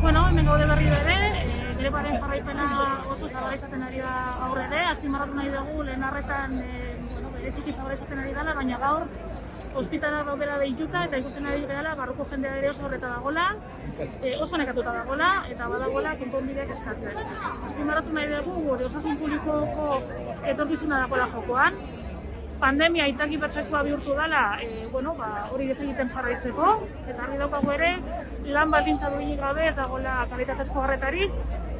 Bueno, hemen gaude berri ere, e, grebaren jarraipena oso zabala izaten ari da gaur ere, azpimarratu nahi dugu lehen arretan e, bueno, bereziki zabala izaten ari dela, baina gaur ospitala daudela deituta eta ikusten ari gehala barruko jendea ere oso horreta dagola, e, oso nekatuta dagola eta badagola konponbideak eskatzen. Azpimarratu nahi dugu gure osasun publikoko etorkizuna dagoela jokoan, pandemia itzaki perfektua bihurtu dela, e, bueno, ba, hori desegiten jarraitzeko, eta argi daukagu ere, lan baldintza duinik gabe ez dagoela kalitatezko garretarik,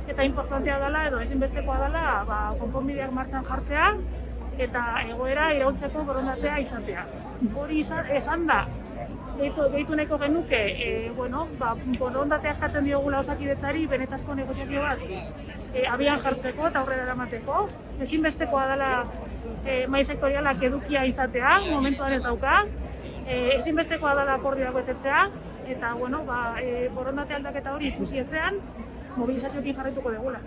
eta importantea dela edo ezinbestekoa dela ba, konponbideak martxan jartzea, eta egoera iraultzeko borondatea izatea. Hori izan, esan da, gehitu, gehitu nahiko genuke, e, bueno, ba, borondatea eskatzen diogula osakidetzari, benetazko negoziazio bat e, abian jartzeko eta aurrera eramateko. Ezinbestekoa dela e, mai sektorialak edukia izatea, momentuan ez dauka. E, ezinbestekoa dela akordioak betetzea, eta bueno, ba, e, borondate aldaketa hori ikusi ezean, mobilizazioekin jarraituko degula.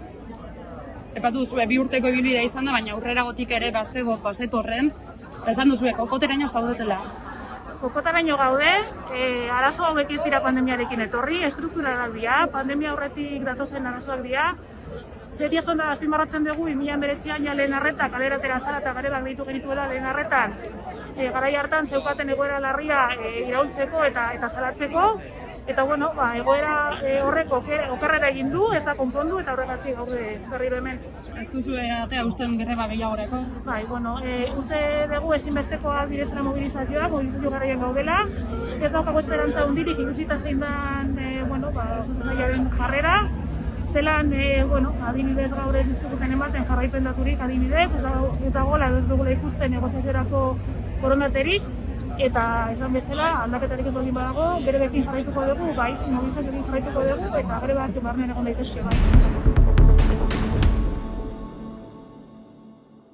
Epatu duzu, bi urteko ibilbidea izan da, baina aurrera gotik ere batzego paset horren, esan duzu, kokoteraino zaudetela. Kokotaraino gaude, e, arazo hauek ez dira pandemiarekin etorri, estrukturalak dira, pandemia aurretik datozen arazoak dira, Beti ez da azpimarratzen dugu, 2019an ja lehen arreta, kaleratera zara eta garebak ditu genituela lehen arretan, e, garai hartan zeukaten egoera larria e, iraultzeko eta eta salatzeko, eta bueno, ba, egoera e, horrek oker, okerrera egin du, ez da konpondu eta horregatik gaude berriro hemen. Ez duzu atea usten greba gehiagorako? Bai, bueno, e, uste dugu ezinbestekoa direzera mobilizazioa, mobilizazio garaian gaudela, ez daukago esperantza hundirik ikusita zein dan, e, bueno, ba, jarrera, zelan, e, bueno, adibidez gaur ez dizkuten ematen jarraipen daturik adibidez, ez, dago, ez dagoela ez dugula ikusten negoziaziorako koronaterik, eta esan bezala aldaketarik ez baldin badago, bere bekin jarraituko dugu, bai, mobilizazioekin jarraituko dugu, eta bere bat barnean egon daitezke bai.